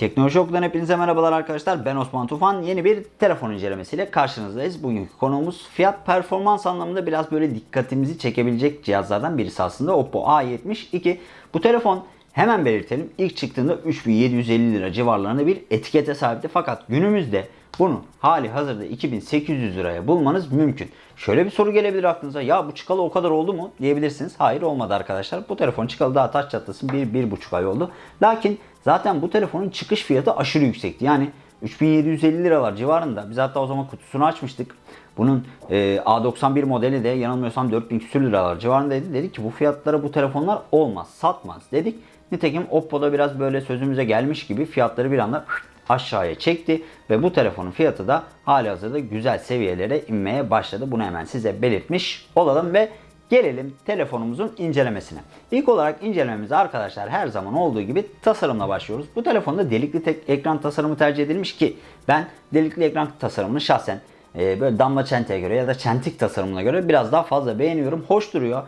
Teknoloji Okulu'dan hepinize merhabalar arkadaşlar. Ben Osman Tufan. Yeni bir telefon incelemesiyle karşınızdayız. Bugünkü konuğumuz fiyat performans anlamında biraz böyle dikkatimizi çekebilecek cihazlardan birisi aslında. Oppo A72. Bu telefon hemen belirtelim. İlk çıktığında 3750 lira civarlarında bir etikete sahipti. Fakat günümüzde bunu hali hazırda 2800 liraya bulmanız mümkün. Şöyle bir soru gelebilir aklınıza. Ya bu çıkalı o kadar oldu mu diyebilirsiniz. Hayır olmadı arkadaşlar. Bu telefon çıkalı daha taş çatlasın 1-1,5 ay oldu. Lakin zaten bu telefonun çıkış fiyatı aşırı yüksekti. Yani 3750 liralar civarında. Biz hatta o zaman kutusunu açmıştık. Bunun e, A91 modeli de yanılmıyorsam 4000 küsür liralar civarındaydı. Dedik ki bu fiyatlara bu telefonlar olmaz, satmaz dedik. Nitekim Oppo'da biraz böyle sözümüze gelmiş gibi fiyatları bir anda aşağıya çekti ve bu telefonun fiyatı da hali hazırda güzel seviyelere inmeye başladı. Bunu hemen size belirtmiş olalım ve gelelim telefonumuzun incelemesine. İlk olarak incelememize arkadaşlar her zaman olduğu gibi tasarımla başlıyoruz. Bu telefonda delikli tek ekran tasarımı tercih edilmiş ki ben delikli ekran tasarımını şahsen e, böyle damla çenteye göre ya da çentik tasarımına göre biraz daha fazla beğeniyorum. Hoş duruyor.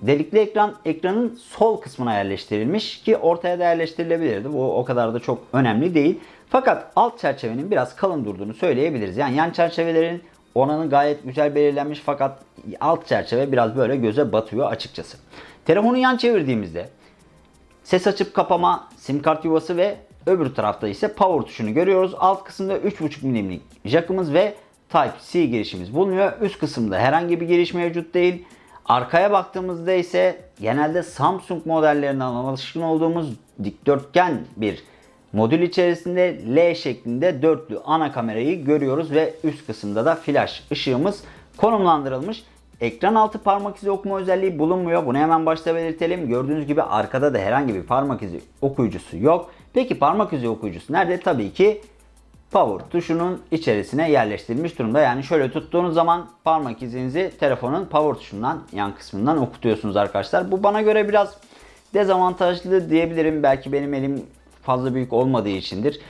Delikli ekran ekranın sol kısmına yerleştirilmiş ki ortaya da yerleştirilebilirdi. Bu o kadar da çok önemli değil. Fakat alt çerçevenin biraz kalın durduğunu söyleyebiliriz. Yani yan çerçevelerin oranı gayet güzel belirlenmiş fakat alt çerçeve biraz böyle göze batıyor açıkçası. Telefonu yan çevirdiğimizde ses açıp kapama, sim kart yuvası ve öbür tarafta ise power tuşunu görüyoruz. Alt kısımda 3.5 milimlik jackımız ve Type-C girişimiz bulunuyor. Üst kısımda herhangi bir giriş mevcut değil. Arkaya baktığımızda ise genelde Samsung modellerinden alışkın olduğumuz dikdörtgen bir modül içerisinde L şeklinde dörtlü ana kamerayı görüyoruz ve üst kısımda da flash ışığımız konumlandırılmış. Ekran altı parmak izi okuma özelliği bulunmuyor. Bunu hemen başta belirtelim. Gördüğünüz gibi arkada da herhangi bir parmak izi okuyucusu yok. Peki parmak izi okuyucusu nerede? Tabii ki power tuşunun içerisine yerleştirilmiş durumda. Yani şöyle tuttuğunuz zaman parmak izinizi telefonun power tuşundan yan kısmından okutuyorsunuz arkadaşlar. Bu bana göre biraz dezavantajlı diyebilirim. Belki benim elim fazla büyük olmadığı içindir.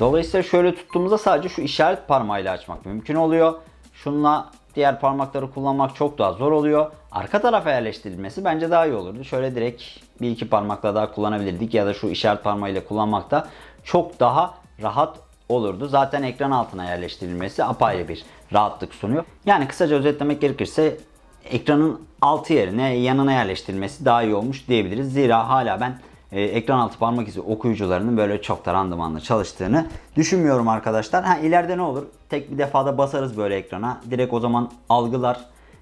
Dolayısıyla şöyle tuttuğumuzda sadece şu işaret parmağıyla açmak mümkün oluyor. Şunla diğer parmakları kullanmak çok daha zor oluyor. Arka tarafa yerleştirilmesi bence daha iyi olurdu. Şöyle direkt bir iki parmakla daha kullanabilirdik ya da şu işaret parmağıyla kullanmak da çok daha rahat olurdu. Zaten ekran altına yerleştirilmesi apayrı bir rahatlık sunuyor. Yani kısaca özetlemek gerekirse ekranın altı yerine yanına yerleştirilmesi daha iyi olmuş diyebiliriz. Zira hala ben e, ekran altı parmak izi okuyucularının böyle çok da randımanlı çalıştığını düşünmüyorum arkadaşlar. Ha ileride ne olur? Tek bir defada basarız böyle ekrana. Direkt o zaman algılar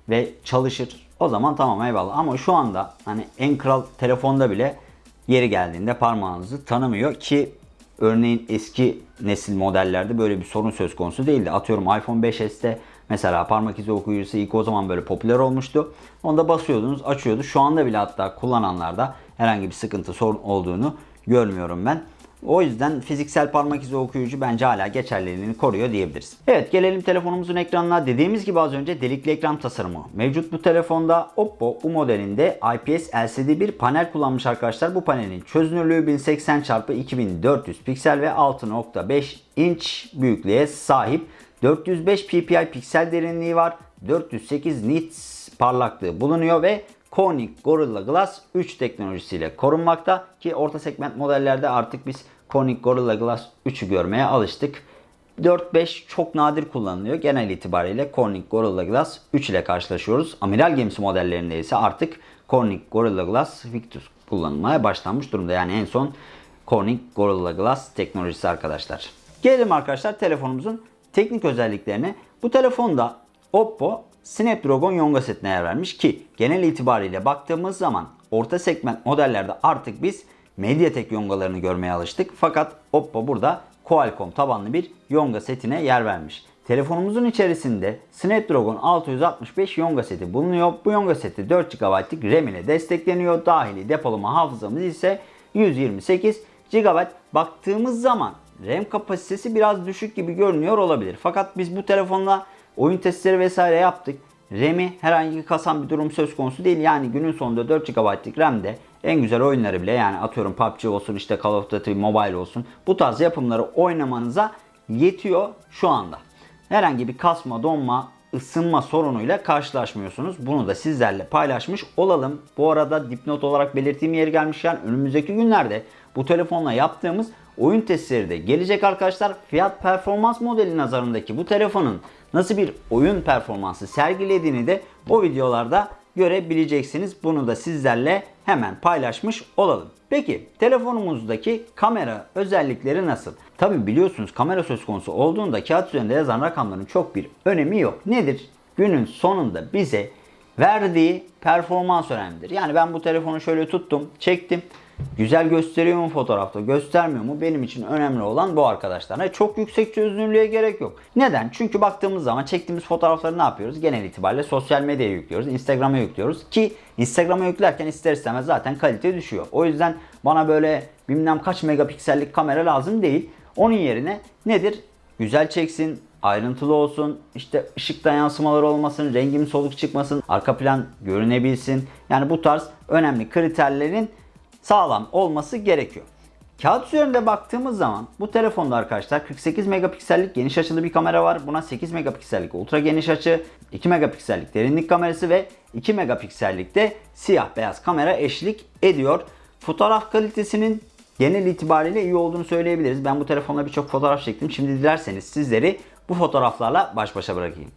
ve çalışır. O zaman tamam eyvallah. Ama şu anda hani en kral telefonda bile yeri geldiğinde parmağınızı tanımıyor ki örneğin eski nesil modellerde böyle bir sorun söz konusu değildi. Atıyorum iPhone 5s'te mesela parmak izi okuyucusu ilk o zaman böyle popüler olmuştu. Onda basıyordunuz açıyordu. Şu anda bile hatta kullananlarda herhangi bir sıkıntı sorun olduğunu görmüyorum ben. O yüzden fiziksel parmak izi okuyucu bence hala geçerliliğini koruyor diyebiliriz. Evet gelelim telefonumuzun ekranına. Dediğimiz gibi az önce delikli ekran tasarımı mevcut bu telefonda. Oppo bu modelinde IPS LCD bir panel kullanmış arkadaşlar. Bu panelin çözünürlüğü 1080 x 2400 piksel ve 6.5 inç büyüklüğe sahip. 405 ppi piksel derinliği var. 408 nits parlaklığı bulunuyor ve Corning Gorilla Glass 3 teknolojisiyle korunmakta ki orta segment modellerde artık biz Corning Gorilla Glass 3'ü görmeye alıştık. 4-5 çok nadir kullanılıyor. Genel itibariyle Corning Gorilla Glass 3 ile karşılaşıyoruz. Amiral gemisi modellerinde ise artık Corning Gorilla Glass Victus kullanılmaya başlanmış durumda. Yani en son Corning Gorilla Glass teknolojisi arkadaşlar. Gelelim arkadaşlar telefonumuzun teknik özelliklerine. Bu telefonda Oppo Snapdragon Yonga setine yer vermiş ki genel itibariyle baktığımız zaman orta segment modellerde artık biz Mediatek Yongalarını görmeye alıştık. Fakat Oppo burada Qualcomm tabanlı bir Yonga setine yer vermiş. Telefonumuzun içerisinde Snapdragon 665 Yonga seti bulunuyor. Bu Yonga seti 4 GB'lık RAM ile destekleniyor. Dahili depolama hafızamız ise 128 GB. Baktığımız zaman RAM kapasitesi biraz düşük gibi görünüyor olabilir. Fakat biz bu telefonla oyun testleri vesaire yaptık. RAM'i herhangi kasan bir durum söz konusu değil. Yani günün sonunda 4 GB'lık RAM'de en güzel oyunları bile yani atıyorum PUBG olsun işte Call of Duty Mobile olsun bu tarz yapımları oynamanıza yetiyor şu anda. Herhangi bir kasma, donma, ısınma sorunuyla karşılaşmıyorsunuz. Bunu da sizlerle paylaşmış olalım. Bu arada dipnot olarak belirttiğim yeri gelmişken önümüzdeki günlerde bu telefonla yaptığımız oyun testleri de gelecek arkadaşlar. Fiyat performans modeli nazarındaki bu telefonun nasıl bir oyun performansı sergilediğini de o videolarda görebileceksiniz. Bunu da sizlerle hemen paylaşmış olalım. Peki telefonumuzdaki kamera özellikleri nasıl? Tabi biliyorsunuz kamera söz konusu olduğunda kağıt üzerinde yazan rakamların çok bir önemi yok. Nedir? Günün sonunda bize verdiği performans önemlidir. Yani ben bu telefonu şöyle tuttum, çektim. Güzel gösteriyor mu fotoğrafta, göstermiyor mu? Benim için önemli olan bu arkadaşlar. Yani çok yüksek çözünürlüğe gerek yok. Neden? Çünkü baktığımız zaman çektiğimiz fotoğrafları ne yapıyoruz? Genel itibariyle sosyal medyaya yüklüyoruz, Instagram'a yüklüyoruz ki Instagram'a yüklerken ister istemez zaten kalite düşüyor. O yüzden bana böyle bilmem kaç megapiksellik kamera lazım değil. Onun yerine nedir? Güzel çeksin, ayrıntılı olsun, işte ışıktan yansımalar olmasın, rengim soluk çıkmasın, arka plan görünebilsin. Yani bu tarz önemli kriterlerin sağlam olması gerekiyor. Kağıt üzerinde baktığımız zaman bu telefonda arkadaşlar 48 megapiksellik geniş açılı bir kamera var. Buna 8 megapiksellik ultra geniş açı, 2 megapiksellik derinlik kamerası ve 2 megapiksellik de siyah beyaz kamera eşlik ediyor. Fotoğraf kalitesinin genel itibariyle iyi olduğunu söyleyebiliriz. Ben bu telefonla birçok fotoğraf çektim. Şimdi dilerseniz sizleri bu fotoğraflarla baş başa bırakayım.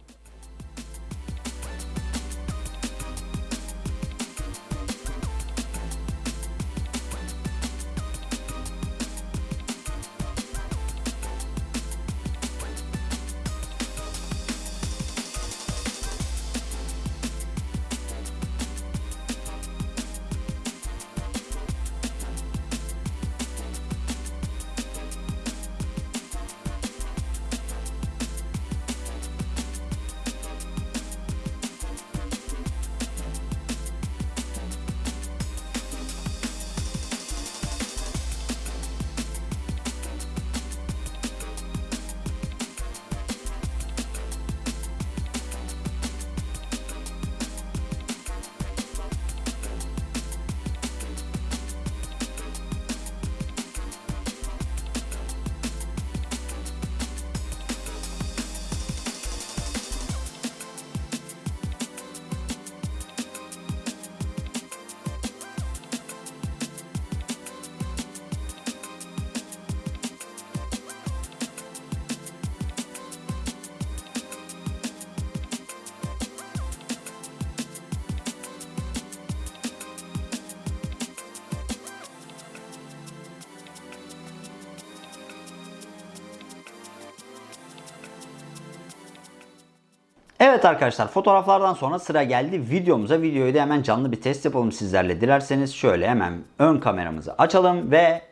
Evet arkadaşlar fotoğraflardan sonra sıra geldi videomuza. Videoyu da hemen canlı bir test yapalım sizlerle. Dilerseniz şöyle hemen ön kameramızı açalım ve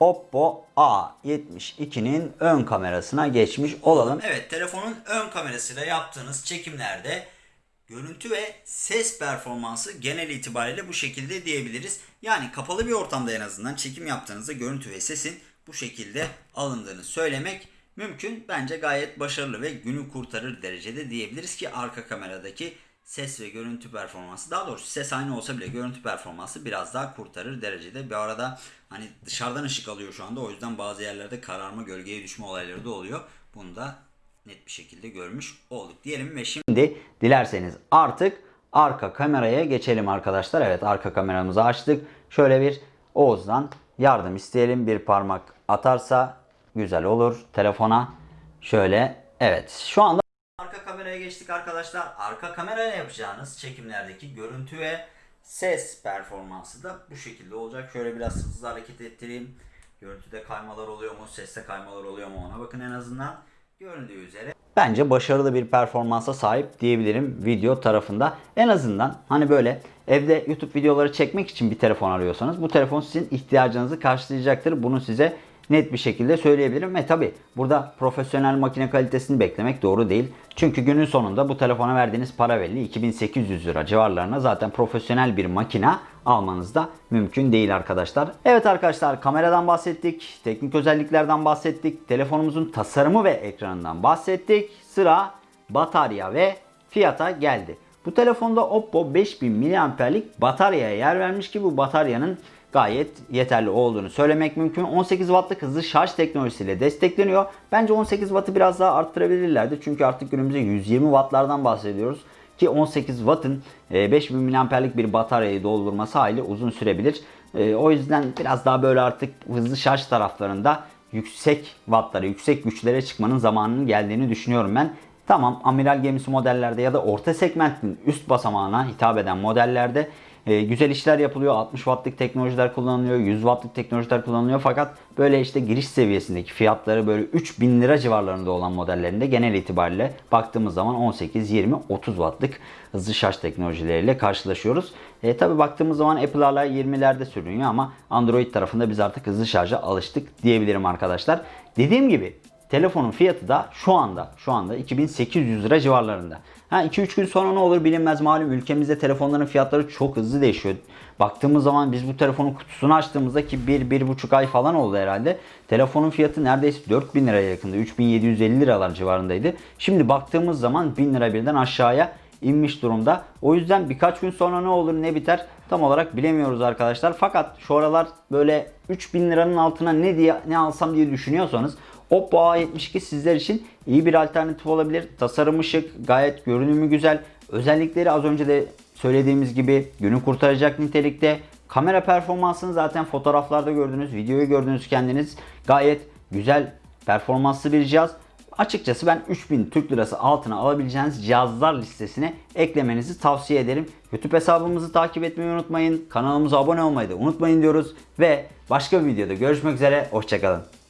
Oppo A72'nin ön kamerasına geçmiş olalım. Evet telefonun ön kamerasıyla yaptığınız çekimlerde görüntü ve ses performansı genel itibariyle bu şekilde diyebiliriz. Yani kapalı bir ortamda en azından çekim yaptığınızda görüntü ve sesin bu şekilde alındığını söylemek mümkün. Bence gayet başarılı ve günü kurtarır derecede diyebiliriz ki arka kameradaki ses ve görüntü performansı daha doğrusu ses aynı olsa bile görüntü performansı biraz daha kurtarır derecede. Bir arada hani dışarıdan ışık alıyor şu anda o yüzden bazı yerlerde kararma gölgeye düşme olayları da oluyor. Bunu da net bir şekilde görmüş olduk diyelim ve şimdi dilerseniz artık arka kameraya geçelim arkadaşlar. Evet arka kameramızı açtık. Şöyle bir Oğuz'dan yardım isteyelim. Bir parmak atarsa güzel olur telefona. Şöyle evet şu anda arka kameraya geçtik arkadaşlar. Arka kameraya yapacağınız çekimlerdeki görüntü ve ses performansı da bu şekilde olacak. Şöyle biraz hızlı hareket ettireyim. Görüntüde kaymalar oluyor mu? Seste kaymalar oluyor mu? Ona bakın en azından. Göründüğü üzere bence başarılı bir performansa sahip diyebilirim video tarafında. En azından hani böyle evde YouTube videoları çekmek için bir telefon arıyorsanız bu telefon sizin ihtiyacınızı karşılayacaktır. Bunu size net bir şekilde söyleyebilirim. Ve tabi burada profesyonel makine kalitesini beklemek doğru değil. Çünkü günün sonunda bu telefona verdiğiniz para belli. 2800 lira civarlarına zaten profesyonel bir makine almanız da mümkün değil arkadaşlar. Evet arkadaşlar kameradan bahsettik. Teknik özelliklerden bahsettik. Telefonumuzun tasarımı ve ekranından bahsettik. Sıra batarya ve fiyata geldi. Bu telefonda Oppo 5000 mAh'lik bataryaya yer vermiş ki bu bataryanın gayet yeterli olduğunu söylemek mümkün. 18 wattlık hızlı şarj teknolojisiyle destekleniyor. Bence 18 wattı biraz daha arttırabilirlerdi. Çünkü artık günümüzde 120 wattlardan bahsediyoruz. Ki 18 Watt'ın e, 5000 mAh'lik bir bataryayı doldurması hali uzun sürebilir. E, O yüzden biraz daha böyle artık hızlı şarj taraflarında yüksek wattlara, yüksek güçlere çıkmanın zamanının geldiğini düşünüyorum ben. Tamam amiral gemisi modellerde ya da orta segmentin üst basamağına hitap eden modellerde e, güzel işler yapılıyor. 60 wattlık teknolojiler kullanılıyor. 100 wattlık teknolojiler kullanılıyor. Fakat böyle işte giriş seviyesindeki fiyatları böyle 3000 lira civarlarında olan modellerinde genel itibariyle baktığımız zaman 18, 20, 30 wattlık hızlı şarj teknolojileriyle karşılaşıyoruz. E, Tabi baktığımız zaman Apple hala 20'lerde sürünüyor ama Android tarafında biz artık hızlı şarja alıştık diyebilirim arkadaşlar. Dediğim gibi Telefonun fiyatı da şu anda şu anda 2800 lira civarlarında. Ha 2-3 gün sonra ne olur bilinmez malum ülkemizde telefonların fiyatları çok hızlı değişiyor. Baktığımız zaman biz bu telefonun kutusunu açtığımızda ki 1-1,5 ay falan oldu herhalde. Telefonun fiyatı neredeyse 4000 liraya yakındı. 3750 liralar civarındaydı. Şimdi baktığımız zaman 1000 lira birden aşağıya inmiş durumda. O yüzden birkaç gün sonra ne olur ne biter tam olarak bilemiyoruz arkadaşlar. Fakat şu aralar böyle 3000 liranın altına ne diye ne alsam diye düşünüyorsanız Oppo A72 sizler için iyi bir alternatif olabilir. Tasarımı şık, gayet görünümü güzel. Özellikleri az önce de söylediğimiz gibi günü kurtaracak nitelikte. Kamera performansını zaten fotoğraflarda gördünüz, videoyu gördünüz kendiniz. Gayet güzel performanslı bir cihaz. Açıkçası ben 3000 Türk Lirası altına alabileceğiniz cihazlar listesine eklemenizi tavsiye ederim. YouTube hesabımızı takip etmeyi unutmayın. Kanalımıza abone olmayı da unutmayın diyoruz. Ve başka bir videoda görüşmek üzere. Hoşçakalın.